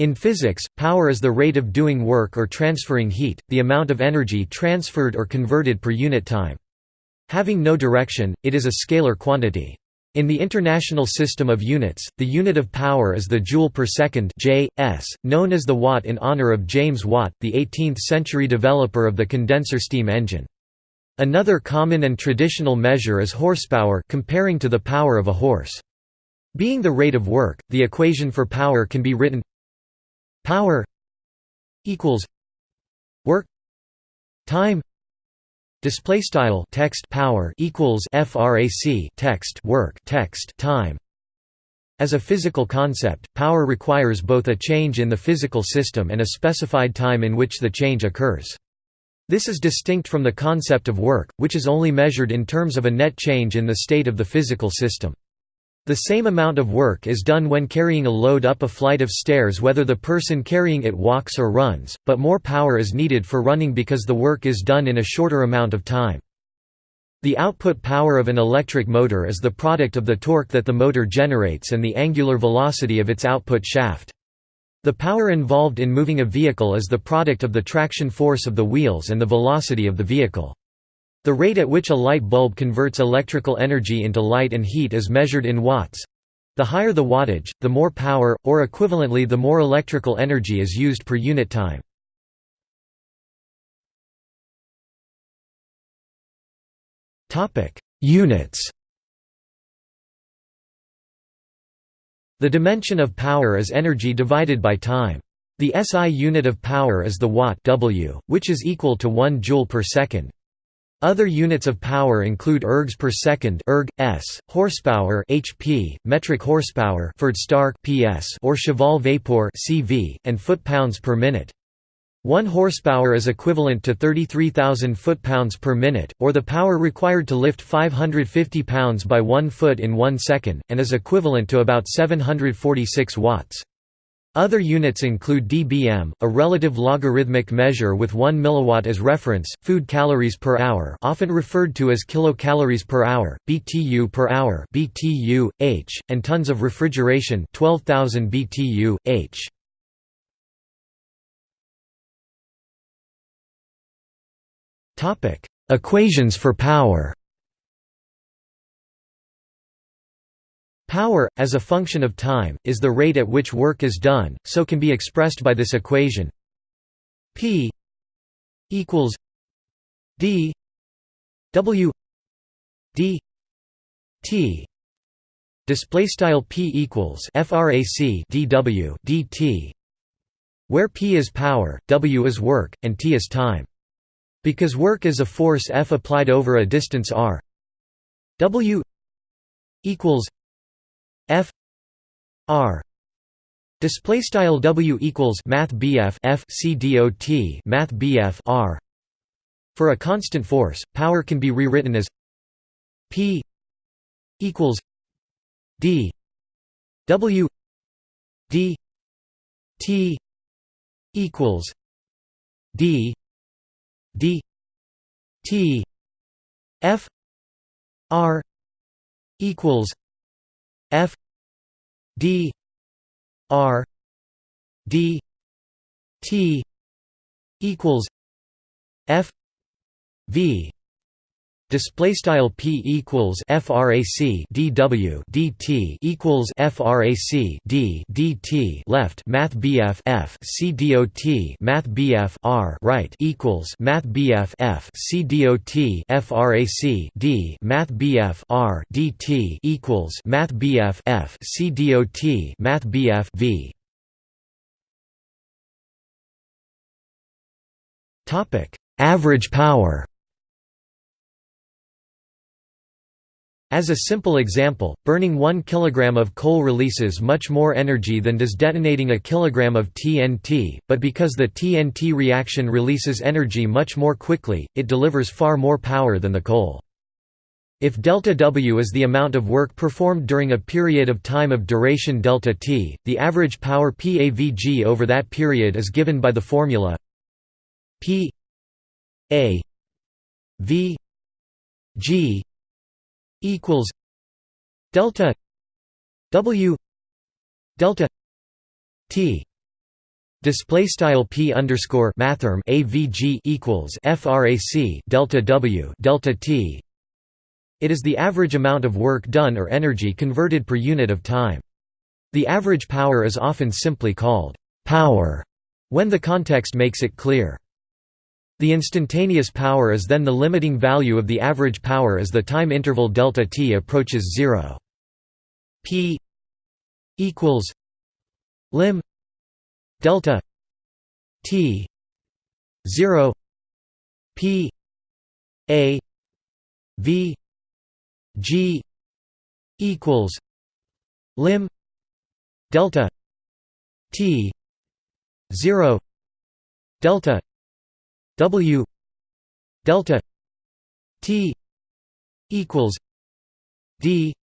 In physics, power is the rate of doing work or transferring heat, the amount of energy transferred or converted per unit time. Having no direction, it is a scalar quantity. In the International System of Units, the unit of power is the joule per second J, s, known as the watt in honor of James Watt, the 18th-century developer of the condenser steam engine. Another common and traditional measure is horsepower comparing to the power of a horse. Being the rate of work, the equation for power can be written power equals work time display style text power equals frac text work text time. As a physical concept power requires both a change in the physical system and a specified time in which the change occurs. This is distinct from the concept of work which is only measured in terms of a net change in the state of the physical system the same amount of work is done when carrying a load up a flight of stairs whether the person carrying it walks or runs, but more power is needed for running because the work is done in a shorter amount of time. The output power of an electric motor is the product of the torque that the motor generates and the angular velocity of its output shaft. The power involved in moving a vehicle is the product of the traction force of the wheels and the velocity of the vehicle. The rate at which a light bulb converts electrical energy into light and heat is measured in watts. The higher the wattage, the more power, or equivalently the more electrical energy is used per unit time. Units The dimension of power is energy divided by time. The SI unit of power is the watt W, which is equal to 1 joule per second. Other units of power include ergs per second erg, s, horsepower HP, metric horsepower PS or cheval vapeur CV, and foot-pounds per minute. 1 horsepower is equivalent to 33,000 foot-pounds per minute, or the power required to lift 550 pounds by 1 foot in 1 second, and is equivalent to about 746 watts. Other units include dBm, a relative logarithmic measure with 1 milliwatt as reference, food calories per hour, often referred to as kilocalories per hour, BTU per hour, BTU h, and tons of refrigeration, 12000 BTU h. Topic: Equations for power. Power, as a function of time, is the rate at which work is done, so can be expressed by this equation. P equals D W D T. Display style P equals frac dW dt where P is power, W is work, and T is time. Because work is a force F applied over a distance r. W equals F R display style W equals math BF F C math BF R. For a constant force power can be rewritten as P equals D W D T equals D D T F R equals F D R D T equals F V display style p equals frac dw dt equals frac d dt left math bf f c dot math bf r right equals math bf f c dot frac d math bf r dt equals math bf f c dot math bf v. Topic. Average power As a simple example, burning 1 kg of coal releases much more energy than does detonating a kilogram of TNT, but because the TNT reaction releases energy much more quickly, it delivers far more power than the coal. If delta W is the amount of work performed during a period of time of duration delta T, the average power PAVG over that period is given by the formula P A V G equals delta W delta T Display style p underscore mathrm avg equals frac delta w delta t. It is the average amount of work done or energy converted per unit of time. The average power is often simply called power when the context makes it clear. The instantaneous power is then the limiting value of the average power as the time interval delta t approaches zero. P equals lim delta t 0 p a v g equals lim delta t 0 delta w delta t equals d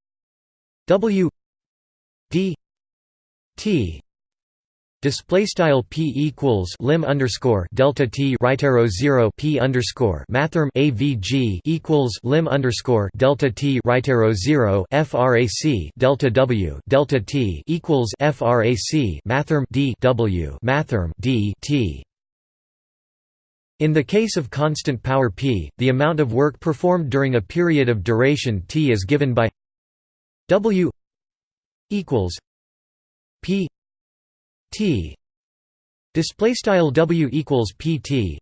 w d t Display style p equals lim underscore delta t right arrow zero p underscore mathrm avg equals lim underscore delta t right arrow zero frac delta w delta t equals frac mathrm d w mathrm d t. In the case of constant power p, the amount of work performed during a period of duration t is given by w equals p T. Display style W equals PT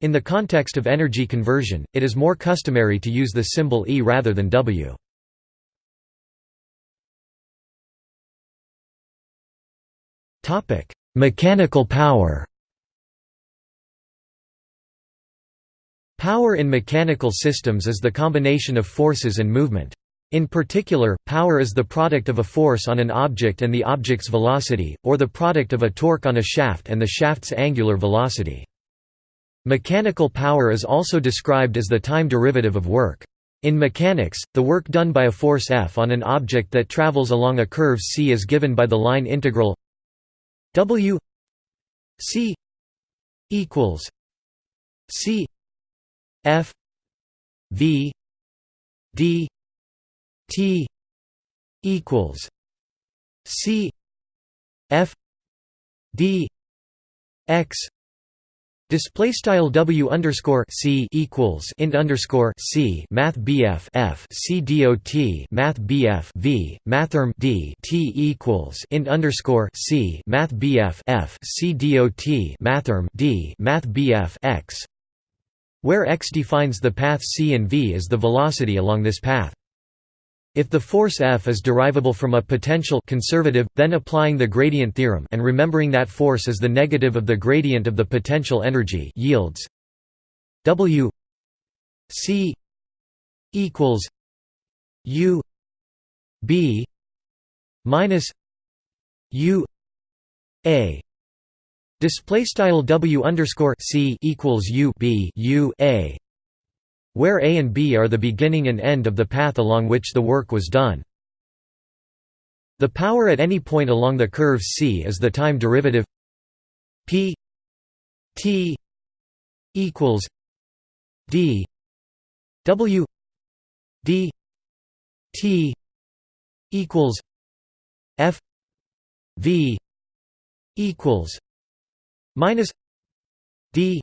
in the context of energy conversion it is more customary to use the symbol E rather than W. Topic mechanical power Power in mechanical systems is the combination of forces and movement. In particular, power is the product of a force on an object and the object's velocity, or the product of a torque on a shaft and the shaft's angular velocity. Mechanical power is also described as the time derivative of work. In mechanics, the work done by a force F on an object that travels along a curve c is given by the line integral W c equals c F v d T equals C F D X. Display style W underscore C equals int underscore C Math BF F C Math BF V Mathrm D T equals int underscore C Math BF F C dot Mathrm D Math BF X where x defines the path c and v is the velocity along this path. If the force F is derivable from a potential conservative, then applying the gradient theorem and remembering that force is the negative of the gradient of the potential energy yields W C equals U B minus U A display style W underscore C equals U B U A where A and B are the beginning and end of the path along which the work was done. The power at any point along the curve C is the time derivative P T equals D W D T equals F V equals minus D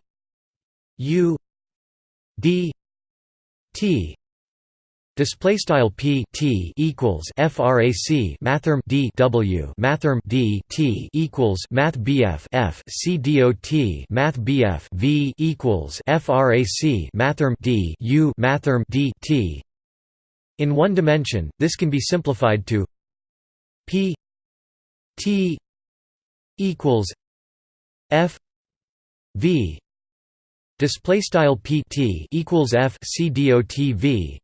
U D T display style P T equals frac mathrm D W mathrm D T equals math BF F C math BF V equals frac mathrm D U mathrm D T. In one dimension this can be simplified to P T equals F V display style pt equals f c dot v.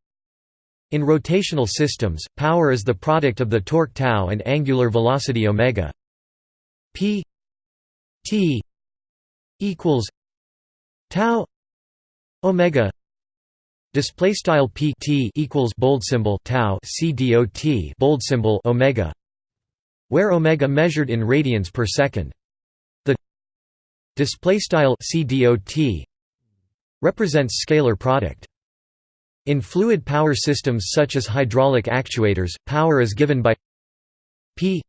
In rotational systems power is the product of the torque tau and angular velocity omega. P t equals tau omega display style p t equals bold symbol tau c dot bold symbol omega where omega measured in radians per second display style c dot represents scalar product. In fluid power systems such as hydraulic actuators, power is given by P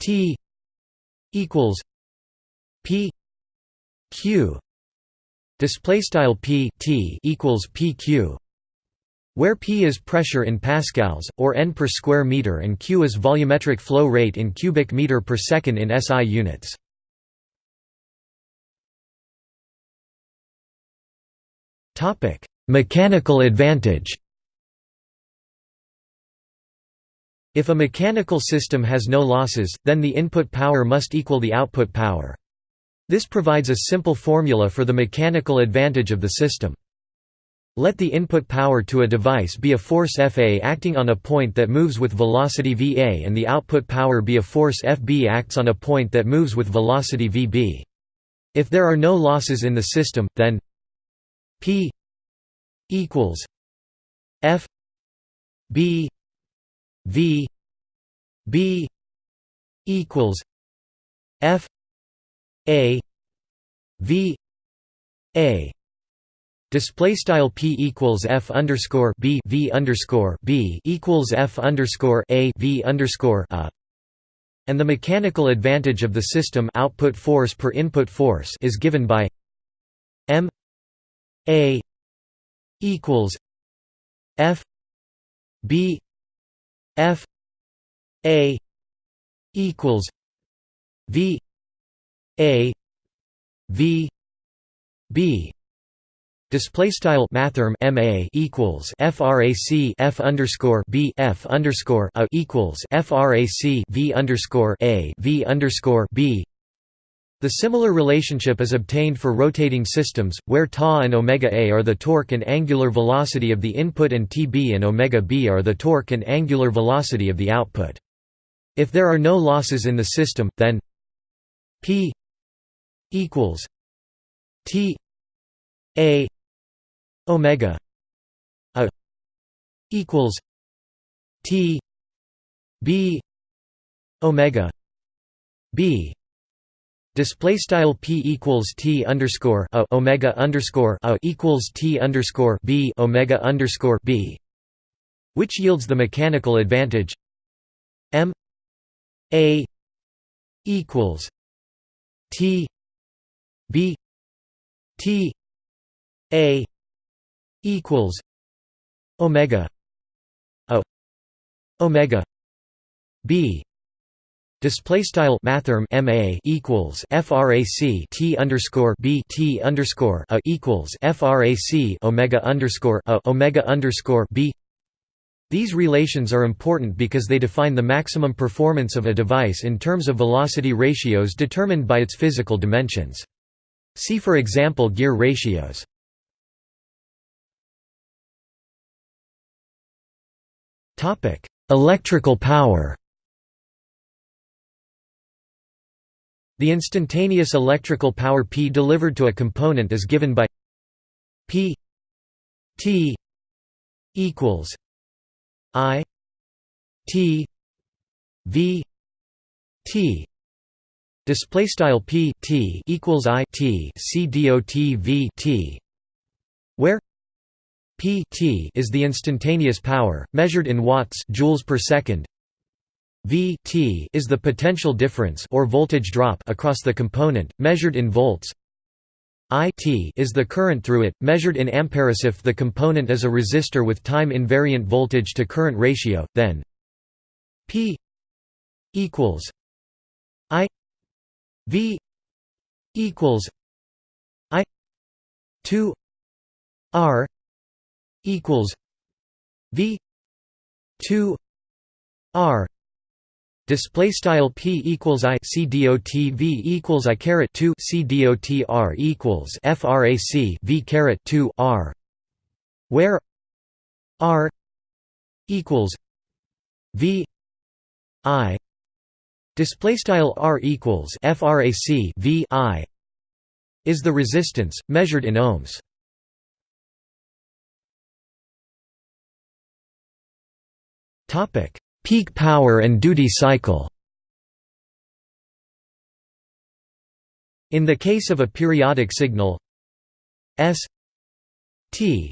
T equals p q display style p t equals pq where p is pressure in pascals or n per square meter and q is volumetric flow rate in cubic meter per second in SI units topic mechanical advantage If a mechanical system has no losses, then the input power must equal the output power. This provides a simple formula for the mechanical advantage of the system. Let the input power to a device be a force Fa acting on a point that moves with velocity Va and the output power be a force Fb acts on a point that moves with velocity Vb. If there are no losses in the system, then P equals F B V B equals F A V A. Display style p equals f underscore b v underscore b equals f underscore a v underscore a, and the mechanical advantage of the system output force per input force is given by m a equals f b F A equals V A V B. Display style mathrm MA equals FRAC F underscore B F underscore A equals FRAC V underscore A V underscore B the similar relationship is obtained for rotating systems, where Ta and omega a are the torque and angular velocity of the input and Tb and omega b are the torque and angular velocity of the output. If there are no losses in the system, then P equals T a omega a equals T b omega b Display style p equals t underscore a omega underscore a equals t underscore b omega underscore b, which yields the mechanical advantage. M a equals t b t a equals omega a omega b Display style mathrm ma equals frac t underscore b t underscore a equals frac omega underscore a omega underscore b. These relations are important because they define the maximum performance of a device in terms of velocity ratios determined by its physical dimensions. See for example gear ratios. Topic: Electrical power. The instantaneous electrical power P delivered to a component is given by P T equals I T V T. Display style P T equals I T C dot V T where P T is the instantaneous power measured in watts joules per second V T is the potential difference or voltage drop across the component, measured in volts. I T is the current through it, measured in amperes. If the component is a resistor with time invariant voltage to current ratio, then P equals I V equals I two R equals V two R Display style p equals i c dot v equals i caret two c dot r equals frac v caret two r, where r equals v i. Display style r equals frac v i. Is the resistance measured in ohms. Topic Peak power and duty cycle. In the case of a periodic signal S T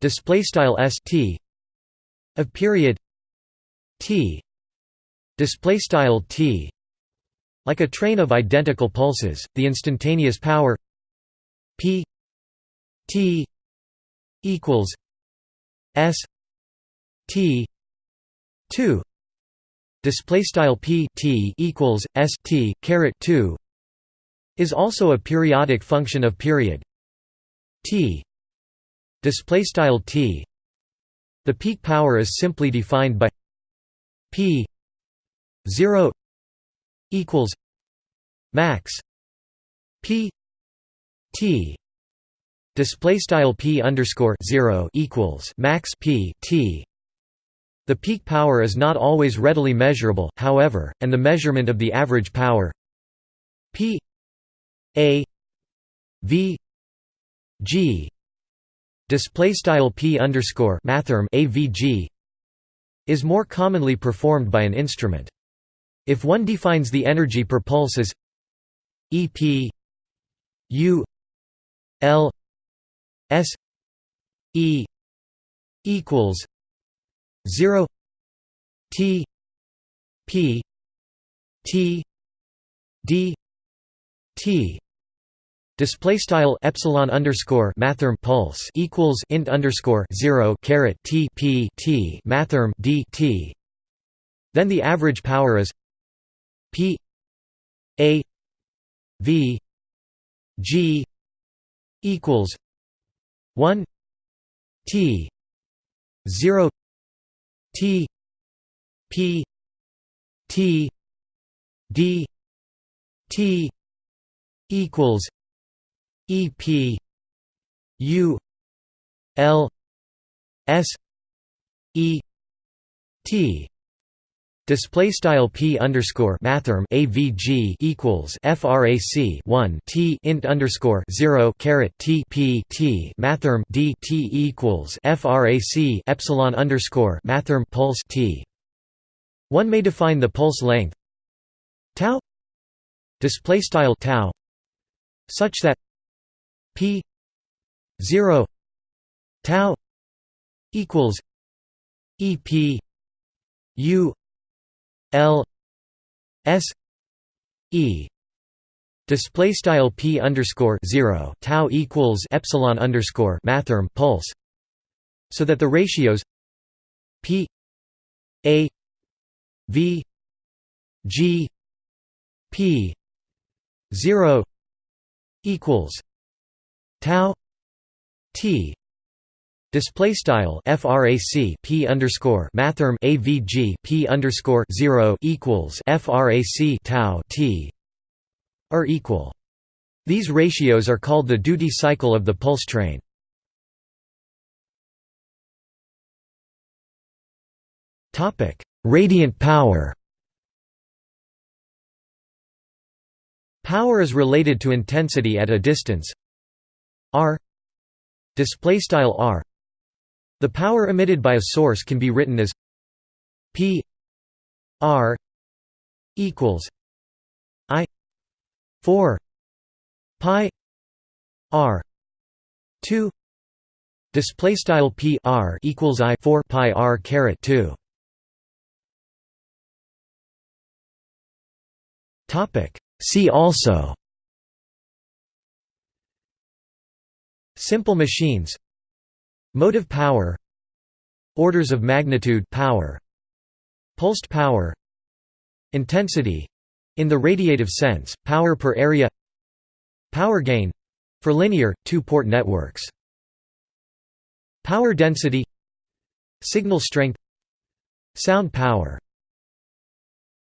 display style S T of period T display style T Like a train of identical pulses, the instantaneous power p t equals s t 2 display style p t equals s t caret 2 is also a periodic function of period. T. Display style t. The peak power is simply defined by p 0 equals max p t. Display style p underscore 0 equals max p t the peak power is not always readily measurable, however, and the measurement of the average power P A V G display style P underscore mathrm AVG is more commonly performed by an instrument. If one defines the energy per pulse as EP U L S E equals 0 T P T D T Display style epsilon underscore mathrm pulse equals int underscore zero caret t p t mathrm d t. Then the average power is p a v g equals one t zero T P T D T equals E P U L S E T Display style p underscore mathrm avg equals frac 1 t int underscore 0 caret t p t mathrm d t equals frac epsilon underscore mathrm pulse t. One may define the pulse length tau display style tau such that p 0 tau equals ep u L S E display style p underscore zero tau equals epsilon underscore mathrm pulse, so that the ratios p a v g p zero equals tau t Display style frac p underscore mathrm avg p underscore zero equals frac tau t are equal. These ratios are called the duty cycle of the pulse train. Topic: Radiant power. Power is related to intensity at a distance r display style r the power emitted by a source can be written as P R equals I 4 pi R 2 display style P R equals I 4 pi R caret 2 topic. See also. Simple machines Motive power Orders of magnitude power Pulsed power Intensity in the radiative sense, power per area Power gain for linear, two-port networks Power density Signal strength Sound power